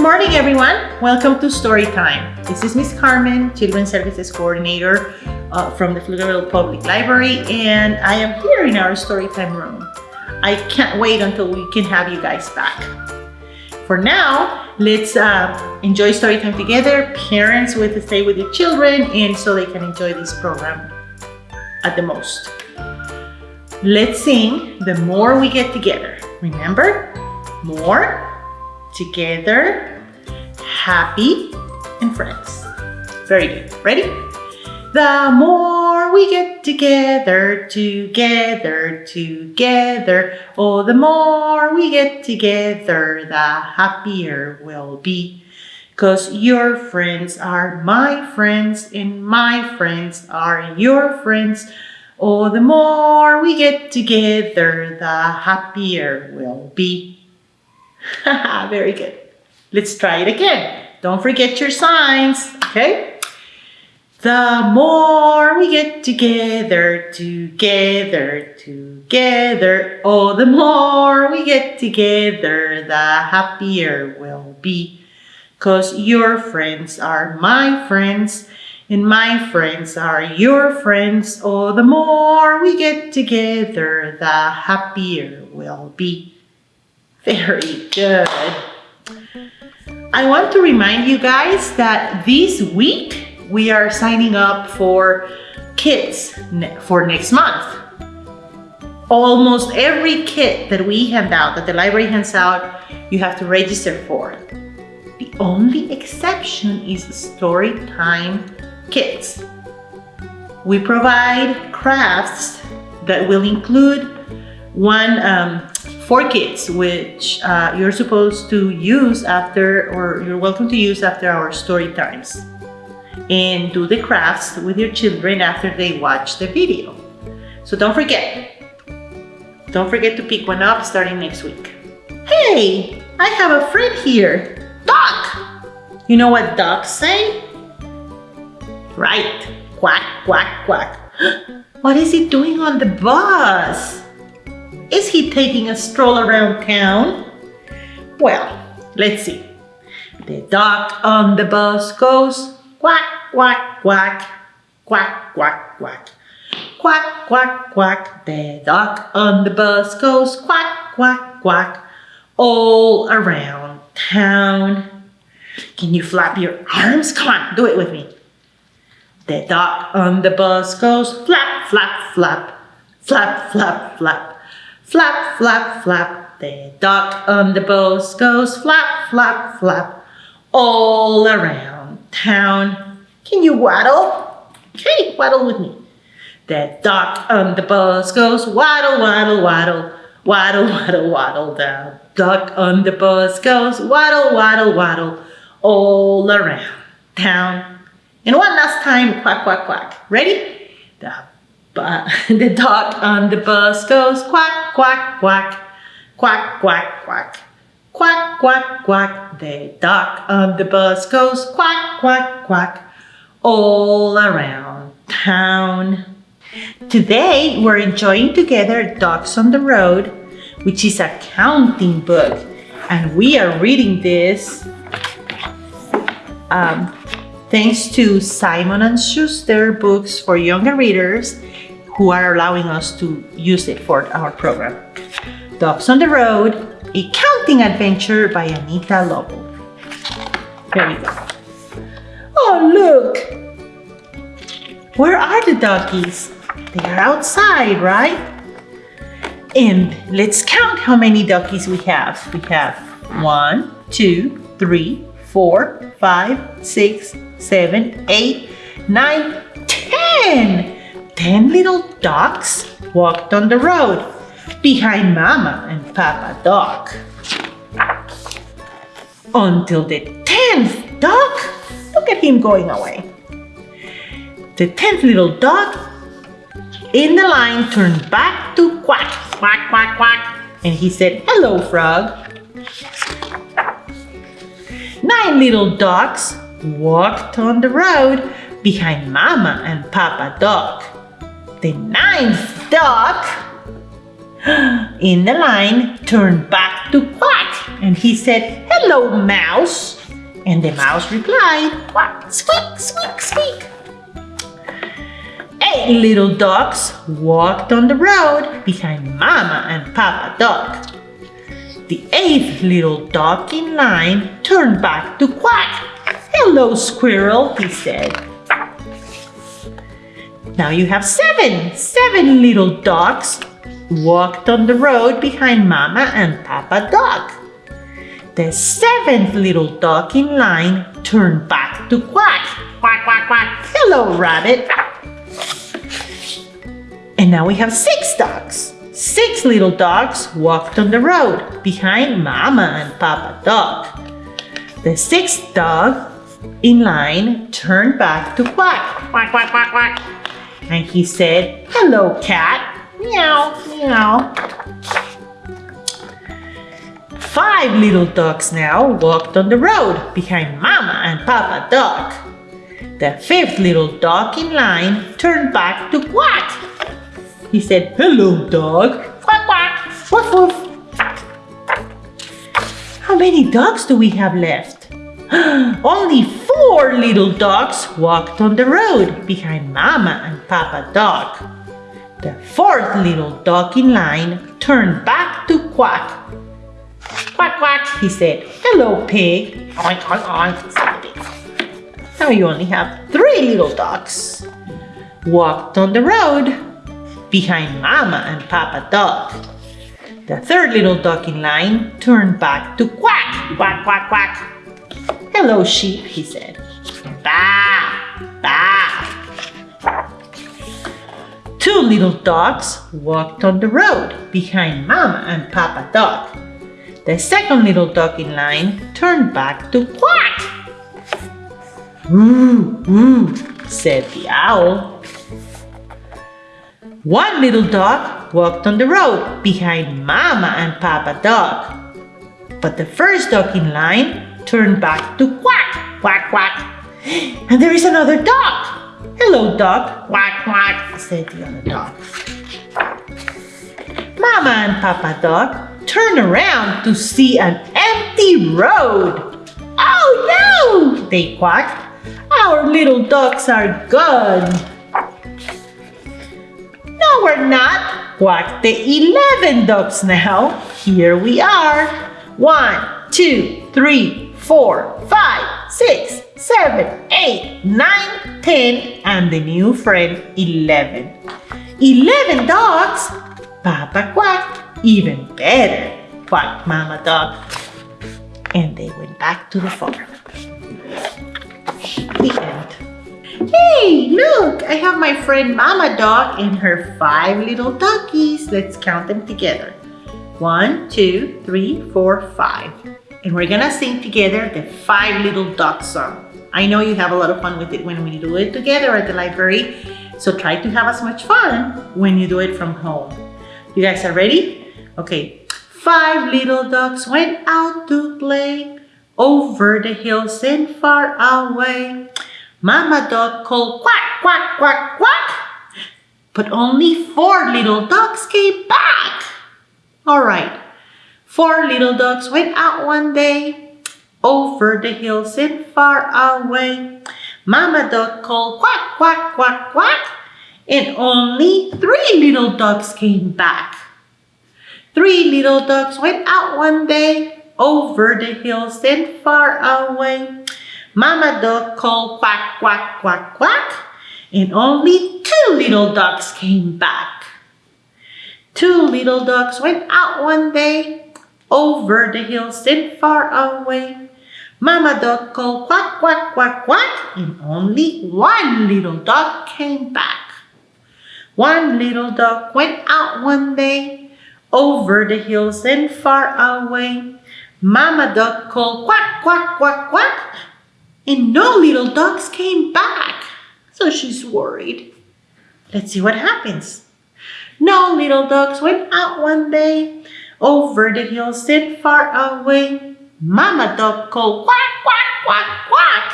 Good morning, everyone. Welcome to Story Time. This is Miss Carmen, Children's Services Coordinator uh, from the Pflugerville Public Library, and I am here in our Story Time room. I can't wait until we can have you guys back. For now, let's uh, enjoy story time together. Parents with stay with your children and so they can enjoy this program at the most. Let's sing The More We Get Together. Remember? More, together, happy, and friends. Very good. Ready? The more we get together, together, together, oh, the more we get together, the happier we'll be. Cause your friends are my friends and my friends are your friends. Oh, the more we get together, the happier we'll be. Very good. Let's try it again. Don't forget your signs, okay? The more we get together, together, together, oh, the more we get together, the happier we'll be. Cause your friends are my friends, and my friends are your friends. Oh, the more we get together, the happier we'll be. Very good. I want to remind you guys that this week we are signing up for kits for next month. Almost every kit that we hand out, that the library hands out, you have to register for. The only exception is story time kits. We provide crafts that will include one um, for kids, which uh, you're supposed to use after, or you're welcome to use after our story times and do the crafts with your children after they watch the video. So don't forget. Don't forget to pick one up starting next week. Hey, I have a friend here, Duck. You know what ducks say? Right, quack, quack, quack. What is he doing on the bus? Is he taking a stroll around town? Well, let's see. The duck on the bus goes quack, quack, quack, quack, quack, quack. Quack, quack, quack, the duck on the bus goes quack, quack, quack, all around town. Can you flap your arms? Come on, do it with me. The duck on the bus goes flap, flap, flap, flap, flap, flap, flap, flap, flap. The duck on the bus goes flap, flap, flap, all around town. Can you waddle? Okay, waddle with me. That duck on the bus goes waddle, waddle, waddle, waddle, waddle, waddle. The duck on the bus goes waddle, waddle, waddle, all around town. And one last time, quack, quack, quack. Ready? Uh, the duck on the bus goes quack, quack, quack, quack, quack, quack. Quack, quack, quack. The duck on the bus goes quack, quack, quack all around town. Today, we're enjoying together Ducks on the Road, which is a counting book. And we are reading this um, thanks to Simon & Schuster books for younger readers who are allowing us to use it for our program. Ducks on the Road, a counting adventure by Anita Lobel. Here we go. Oh, look! Where are the doggies? They are outside, right? And let's count how many duckies we have. We have one, two, three, four, five, six, seven, eight, nine, ten. Ten little ducks walked on the road behind Mama and Papa Duck. Until the tenth duck Look at him going away. The tenth little dog in the line turned back to quack, quack, quack, quack. And he said, hello, frog. Nine little dogs walked on the road behind Mama and Papa Dog. The ninth dog in the line turned back to quack and he said, Hello, mouse. And the mouse replied, Quack, squeak, squeak, squeak. Eight little ducks walked on the road behind Mama and Papa Duck. The eighth little dog in line turned back to quack. Hello, squirrel, he said. Now you have seven, seven little dogs walked on the road behind Mama and Papa Dog. The seventh little dog in line turned back to quack. Quack, quack, quack. Hello, rabbit. And now we have six ducks. Six little dogs walked on the road behind Mama and Papa Dog. The sixth dog in line turned back to quack, quack, quack, quack, quack. And he said, Hello, cat. Meow, meow. Five little dogs now walked on the road behind Mama and Papa Dog. The fifth little dog in line turned back to quack. He said, Hello, dog. Quack, quack. Woof, woof. How many dogs do we have left? Only four little dogs walked on the road behind Mama and Papa Dog. The fourth little dog in line turned back to quack. Quack, quack, he said. Hello, pig. Oink, oink, oink, said the pig. Now you only have three little dogs. Walked on the road behind Mama and Papa Dog. The third little dog in line turned back to quack, quack, quack, quack. Hello, sheep, he said. Bah, bah. Two little dogs walked on the road behind Mama and Papa Dog. The second little dog in line turned back to quack. Ooh, ooh, said the owl. One little dog walked on the road behind Mama and Papa Dog. But the first dog in line turned back to quack, quack, quack. And there is another dog. Hello, dog. Quack, quack, said the other dog. Mama and Papa Dog turned around to see an empty road. Oh no, they quacked. Our little dogs are gone. We're not, quacked the 11 dogs now. Here we are. One, two, three, four, five, six, seven, eight, nine, ten, and the new friend, 11. 11 dogs? Papa Quack, Even better, Quack Mama Dog. And they went back to the farm. The end. Hey, look, I have my friend Mama Dog and her five little doggies. Let's count them together. One, two, three, four, five. And we're gonna sing together the five little dog song. I know you have a lot of fun with it when we do it together at the library. So try to have as much fun when you do it from home. You guys are ready? Okay. Five little ducks went out to play over the hills and far away. Mama duck called quack, quack, quack, quack. But only four little ducks came back. All right. Four little ducks went out one day over the hills and far away. Mama duck called quack, quack, quack, quack. And only three little ducks came back. Three little ducks went out one day over the hills and far away. Mama duck called quack, quack, quack, quack. And only two little ducks came back. Two little ducks went out one day over the hills and far away. Mama duck called quack, quack, quack, quack, and only one little duck came back. One little duck went out one day over the hills and far away. Mama duck called quack, quack, quack, quack, and no little ducks came back. So she's worried. Let's see what happens. No little ducks went out one day over the hills and far away. Mama duck called quack, quack, quack, quack.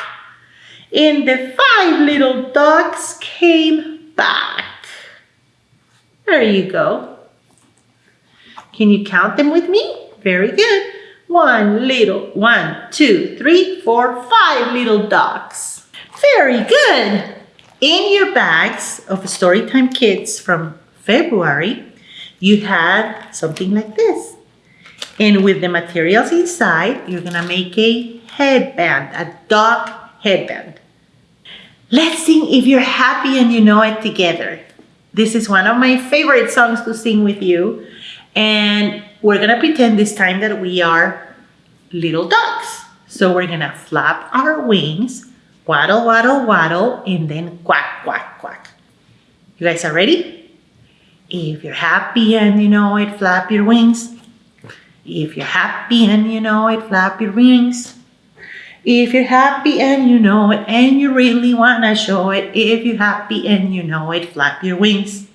And the five little ducks came back. There you go. Can you count them with me? Very good. One little, one, two, three, four, five little dogs. Very good. In your bags of Storytime Kids from February, you had something like this. And with the materials inside, you're gonna make a headband, a dog headband. Let's sing If You're Happy and You Know It together. This is one of my favorite songs to sing with you. And we're gonna pretend this time that we are little ducks. So we're gonna flap our wings, waddle, waddle, waddle, and then quack, quack, quack. You guys are ready? If you're happy and you know it, flap your wings. If you're happy and you know it, flap your wings. If you're happy and you know it and you really wanna show it, if you're happy and you know it, flap your wings.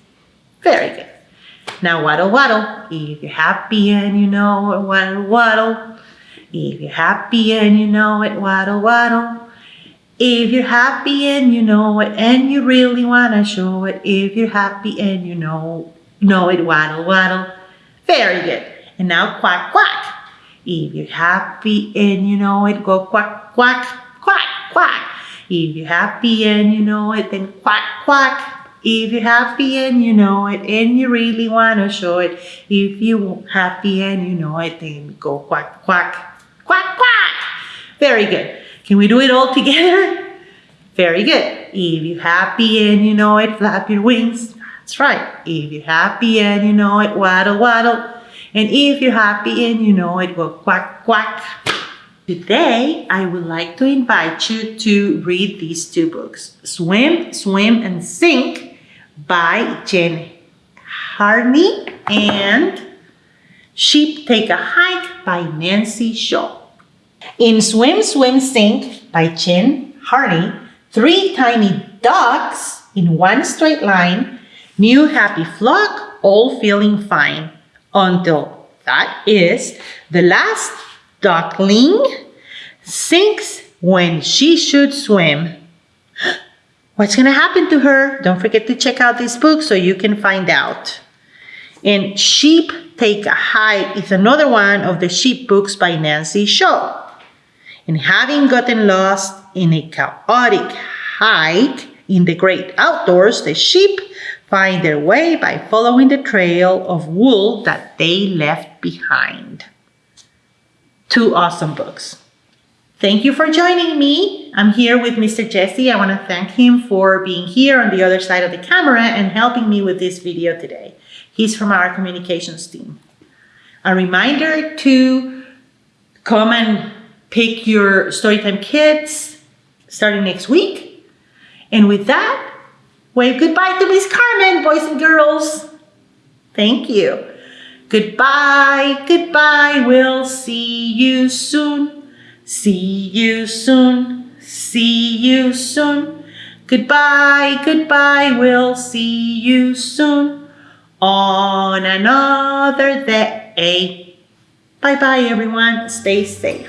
Very good. Now waddle waddle. If you're happy and you know it, waddle waddle. If you're happy and you know it, waddle waddle. If you're happy and you know it and you really wanna show it, if you're happy and you know know it, waddle waddle. Very good. And now quack, quack. If you're happy and you know it, go quack, quack, quack, quack. If you're happy and you know it, then quack, quack. If you're happy and you know it and you really want to show it, if you're happy and you know it, then go quack, quack, quack, quack. Very good. Can we do it all together? Very good. If you're happy and you know it, flap your wings. That's right. If you're happy and you know it, waddle, waddle. And if you're happy and you know it, go quack, quack. Today, I would like to invite you to read these two books, Swim, Swim, and Sink by Jen Harney and Sheep Take a Hike by Nancy Shaw. In Swim, Swim, Sink by Jen Harney, three tiny ducks in one straight line, new happy flock, all feeling fine until that is the last duckling sinks when she should swim. What's going to happen to her? Don't forget to check out this book so you can find out. And Sheep Take a Hike is another one of the sheep books by Nancy Shaw. And having gotten lost in a chaotic hike in the great outdoors, the sheep find their way by following the trail of wool that they left behind. Two awesome books. Thank you for joining me. I'm here with Mr. Jesse. I want to thank him for being here on the other side of the camera and helping me with this video today. He's from our communications team. A reminder to come and pick your Storytime Kits starting next week. And with that, Wave goodbye to Miss Carmen, boys and girls. Thank you. Goodbye, goodbye, we'll see you soon. See you soon, see you soon. Goodbye, goodbye, we'll see you soon. On another day. Bye-bye, everyone. Stay safe.